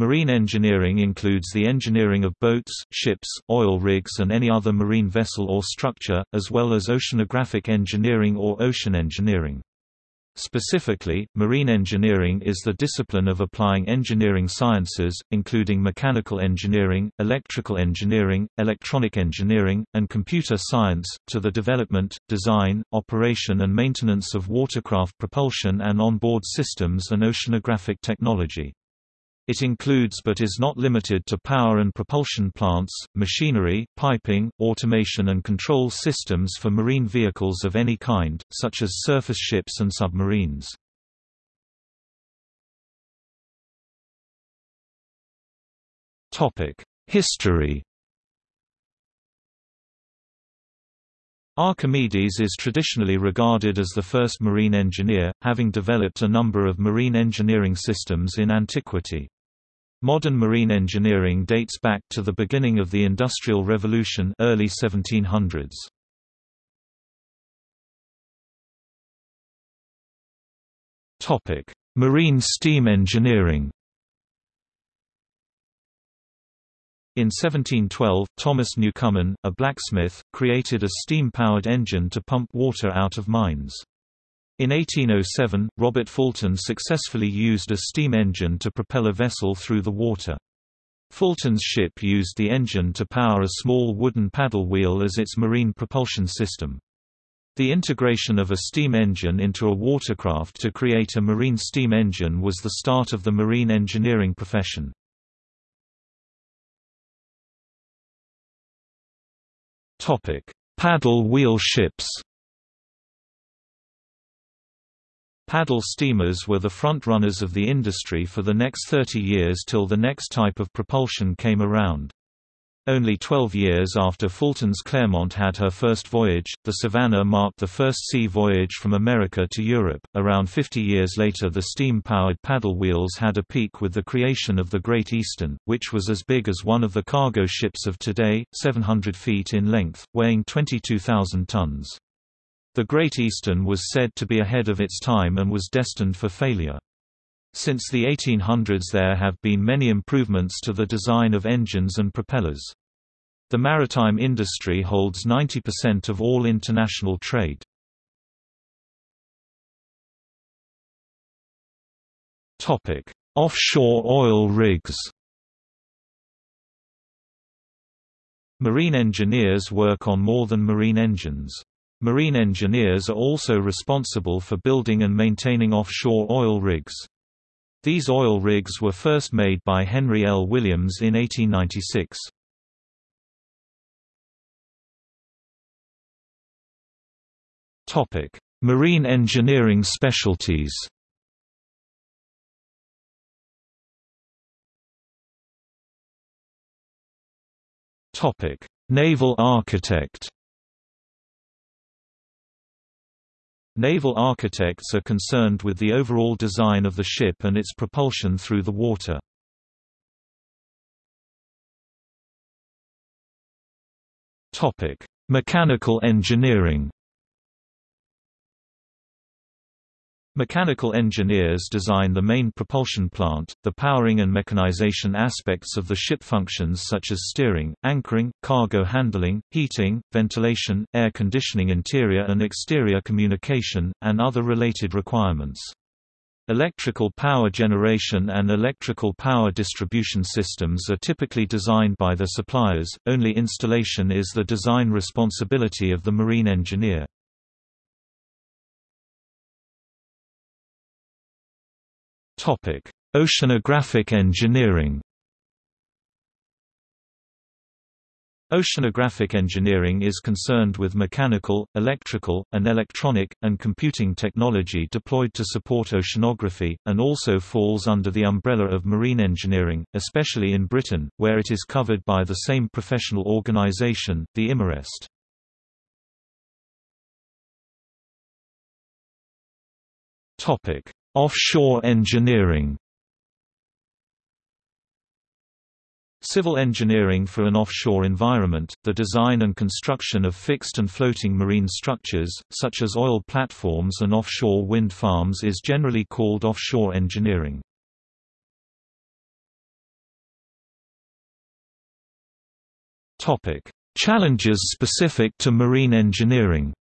Marine engineering includes the engineering of boats, ships, oil rigs and any other marine vessel or structure, as well as oceanographic engineering or ocean engineering. Specifically, marine engineering is the discipline of applying engineering sciences, including mechanical engineering, electrical engineering, electronic engineering, and computer science, to the development, design, operation and maintenance of watercraft propulsion and onboard systems and oceanographic technology. It includes but is not limited to power and propulsion plants, machinery, piping, automation and control systems for marine vehicles of any kind, such as surface ships and submarines. History Archimedes is traditionally regarded as the first marine engineer, having developed a number of marine engineering systems in antiquity. Modern marine engineering dates back to the beginning of the Industrial Revolution early 1700s. Topic: Marine steam engineering. In 1712, Thomas Newcomen, a blacksmith, created a steam-powered engine to pump water out of mines. In 1807, Robert Fulton successfully used a steam engine to propel a vessel through the water. Fulton's ship used the engine to power a small wooden paddle wheel as its marine propulsion system. The integration of a steam engine into a watercraft to create a marine steam engine was the start of the marine engineering profession. Paddle wheel ships Paddle steamers were the front-runners of the industry for the next 30 years till the next type of propulsion came around. Only 12 years after Fulton's Clermont had her first voyage, the Savannah marked the first sea voyage from America to Europe. Around 50 years later, the steam powered paddle wheels had a peak with the creation of the Great Eastern, which was as big as one of the cargo ships of today, 700 feet in length, weighing 22,000 tons. The Great Eastern was said to be ahead of its time and was destined for failure. Since the 1800s there have been many improvements to the design of engines and propellers. The maritime industry holds 90% of all international trade. Offshore oil rigs Marine engineers work on more than marine engines. Marine engineers are also responsible for building and maintaining offshore oil rigs. These oil rigs were first made by Henry L. Williams in 1896. Marine engineering specialties Naval architect Naval architects are concerned with the overall design of the ship and its propulsion through the water. Mechanical engineering Mechanical engineers design the main propulsion plant, the powering and mechanization aspects of the ship functions such as steering, anchoring, cargo handling, heating, ventilation, air conditioning interior and exterior communication, and other related requirements. Electrical power generation and electrical power distribution systems are typically designed by the suppliers, only installation is the design responsibility of the marine engineer. Oceanographic engineering Oceanographic engineering is concerned with mechanical, electrical, and electronic, and computing technology deployed to support oceanography, and also falls under the umbrella of marine engineering, especially in Britain, where it is covered by the same professional organisation, the IMAREST. Offshore engineering Civil engineering for an offshore environment, the design and construction of fixed and floating marine structures, such as oil platforms and offshore wind farms is generally called offshore engineering. Challenges specific to marine engineering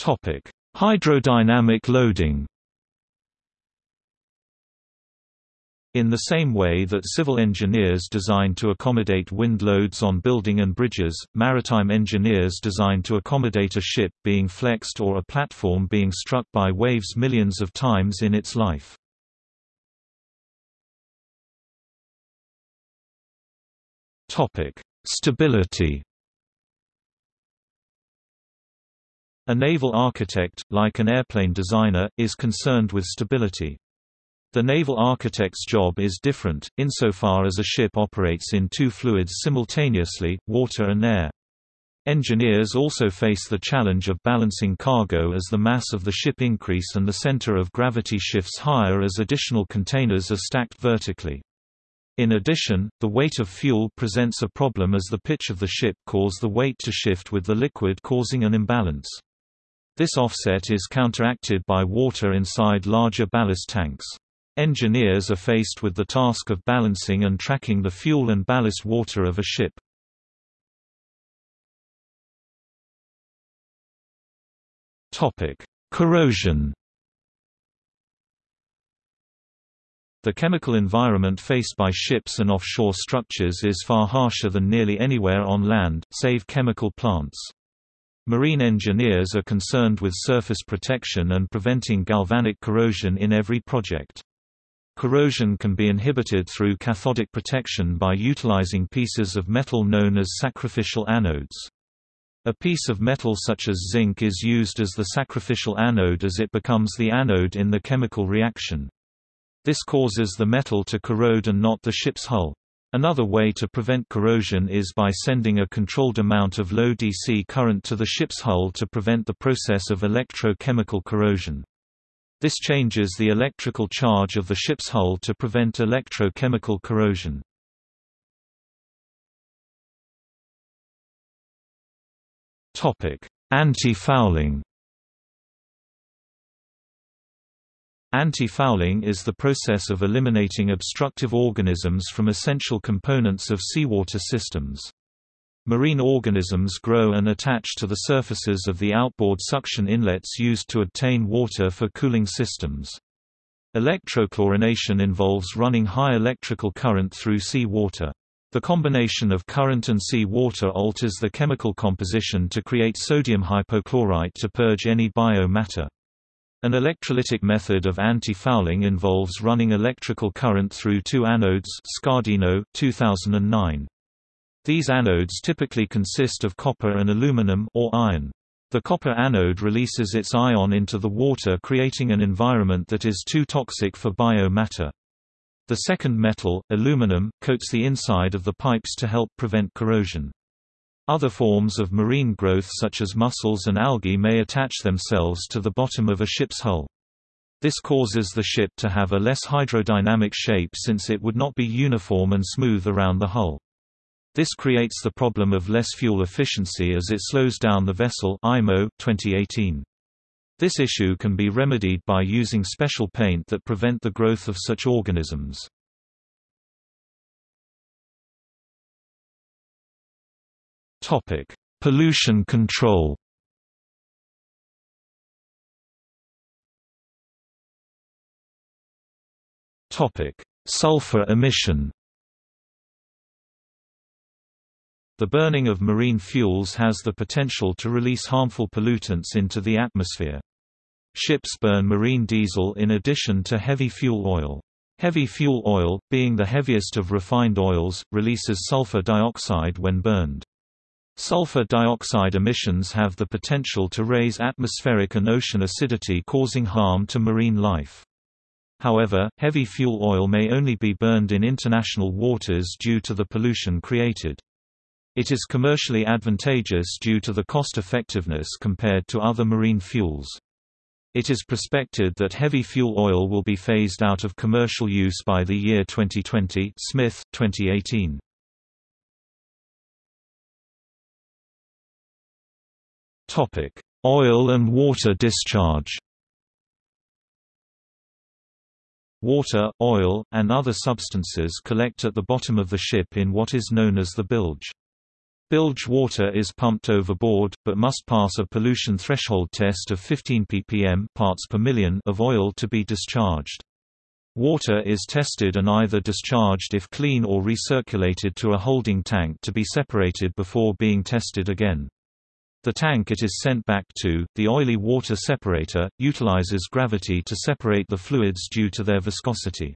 Topic: Hydrodynamic loading. In the same way that civil engineers design to accommodate wind loads on building and bridges, maritime engineers design to accommodate a ship being flexed or a platform being struck by waves millions of times in its life. Stability A naval architect, like an airplane designer, is concerned with stability. The naval architect's job is different, insofar as a ship operates in two fluids simultaneously, water and air. Engineers also face the challenge of balancing cargo as the mass of the ship increase and the center of gravity shifts higher as additional containers are stacked vertically. In addition, the weight of fuel presents a problem as the pitch of the ship cause the weight to shift with the liquid causing an imbalance. This offset is counteracted by water inside larger ballast tanks. Engineers are faced with the task of balancing and tracking the fuel and ballast water of a ship. Corrosion The chemical environment faced by ships and offshore structures is far harsher than nearly anywhere on land, save chemical plants. Marine engineers are concerned with surface protection and preventing galvanic corrosion in every project. Corrosion can be inhibited through cathodic protection by utilizing pieces of metal known as sacrificial anodes. A piece of metal such as zinc is used as the sacrificial anode as it becomes the anode in the chemical reaction. This causes the metal to corrode and not the ship's hull. Another way to prevent corrosion is by sending a controlled amount of low DC current to the ship's hull to prevent the process of electrochemical corrosion. This changes the electrical charge of the ship's hull to prevent electrochemical corrosion. Anti-fouling Anti-fouling is the process of eliminating obstructive organisms from essential components of seawater systems. Marine organisms grow and attach to the surfaces of the outboard suction inlets used to obtain water for cooling systems. Electrochlorination involves running high electrical current through sea water. The combination of current and sea water alters the chemical composition to create sodium hypochlorite to purge any bio-matter. An electrolytic method of anti-fouling involves running electrical current through two anodes Scardino, 2009. These anodes typically consist of copper and aluminum or iron. The copper anode releases its ion into the water creating an environment that is too toxic for biomatter. The second metal, aluminum, coats the inside of the pipes to help prevent corrosion. Other forms of marine growth such as mussels and algae may attach themselves to the bottom of a ship's hull. This causes the ship to have a less hydrodynamic shape since it would not be uniform and smooth around the hull. This creates the problem of less fuel efficiency as it slows down the vessel IMO 2018. This issue can be remedied by using special paint that prevent the growth of such organisms. Topic: Pollution control. Topic: Sulfur emission. The burning of marine fuels has the potential to release harmful pollutants into the atmosphere. Ships burn marine diesel in addition to heavy fuel oil. Heavy fuel oil, being the heaviest of refined oils, releases sulfur dioxide when burned. Sulfur dioxide emissions have the potential to raise atmospheric and ocean acidity causing harm to marine life. However, heavy fuel oil may only be burned in international waters due to the pollution created. It is commercially advantageous due to the cost-effectiveness compared to other marine fuels. It is prospected that heavy fuel oil will be phased out of commercial use by the year 2020 Smith, 2018. Oil and water discharge Water, oil, and other substances collect at the bottom of the ship in what is known as the bilge. Bilge water is pumped overboard, but must pass a pollution threshold test of 15 ppm parts per million of oil to be discharged. Water is tested and either discharged if clean or recirculated to a holding tank to be separated before being tested again. The tank it is sent back to, the oily water separator, utilizes gravity to separate the fluids due to their viscosity.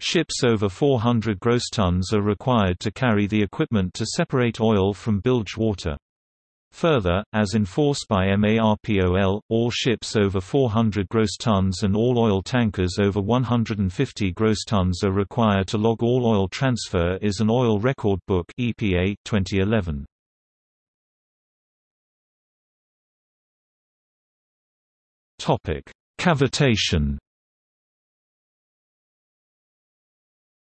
Ships over 400 gross tons are required to carry the equipment to separate oil from bilge water. Further, as enforced by MARPOL, all ships over 400 gross tons and all oil tankers over 150 gross tons are required to log all oil transfer is an Oil Record Book EPA 2011. Topic: Cavitation.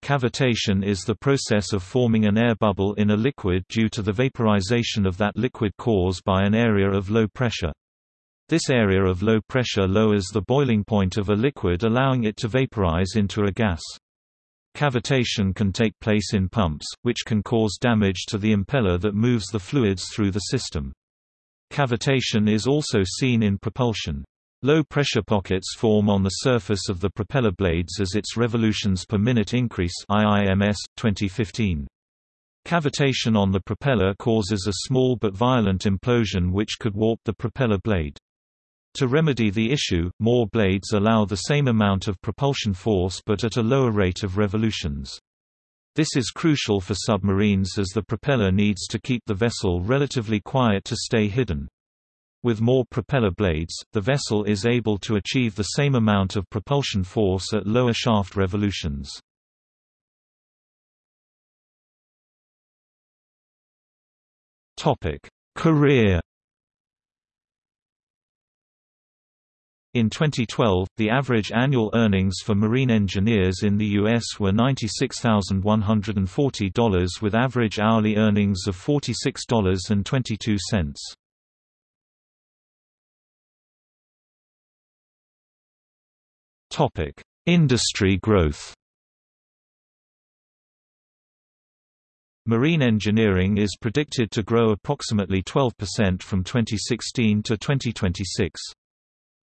Cavitation is the process of forming an air bubble in a liquid due to the vaporization of that liquid caused by an area of low pressure. This area of low pressure lowers the boiling point of a liquid allowing it to vaporize into a gas. Cavitation can take place in pumps, which can cause damage to the impeller that moves the fluids through the system. Cavitation is also seen in propulsion. Low-pressure pockets form on the surface of the propeller blades as its revolutions per minute increase IIMS, 2015. Cavitation on the propeller causes a small but violent implosion which could warp the propeller blade. To remedy the issue, more blades allow the same amount of propulsion force but at a lower rate of revolutions. This is crucial for submarines as the propeller needs to keep the vessel relatively quiet to stay hidden. With more propeller blades, the vessel is able to achieve the same amount of propulsion force at lower shaft revolutions. Career In 2012, the average annual earnings for marine engineers in the U.S. were $96,140 with average hourly earnings of $46.22. Topic: Industry growth. Marine engineering is predicted to grow approximately 12% from 2016 to 2026.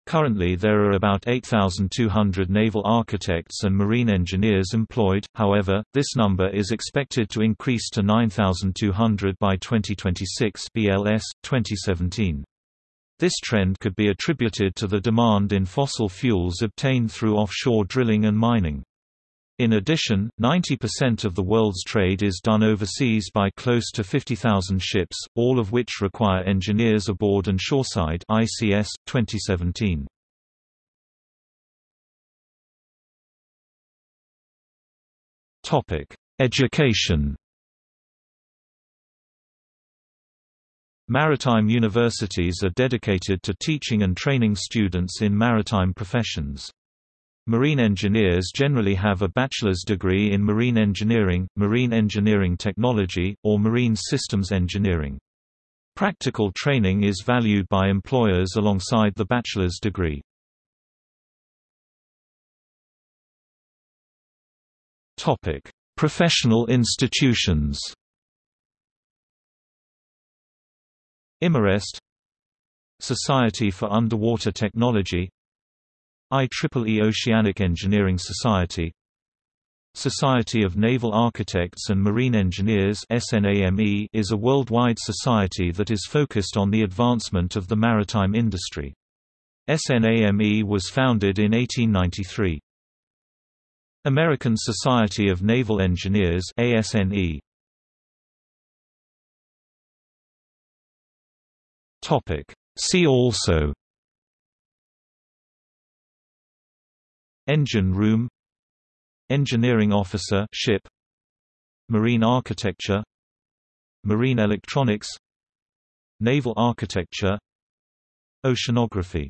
Currently there are about 8,200 naval architects and marine engineers employed, however, this number is expected to increase to 9,200 by 2026 BLS, 2017. This trend could be attributed to the demand in fossil fuels obtained through offshore drilling and mining. In addition, 90% of the world's trade is done overseas by close to 50,000 ships, all of which require engineers aboard and shoreside ICS, 2017. Education Maritime universities are dedicated to teaching and training students in maritime professions. Marine engineers generally have a bachelor's degree in marine engineering, marine engineering technology, or marine systems engineering. Practical training is valued by employers alongside the bachelor's degree. Professional institutions Imarest Society for Underwater Technology IEEE Oceanic Engineering Society Society of Naval Architects and Marine Engineers is a worldwide society that is focused on the advancement of the maritime industry. SNAME was founded in 1893. American Society of Naval Engineers ASNE Topic. See also Engine room Engineering officer ship Marine architecture Marine electronics Naval architecture Oceanography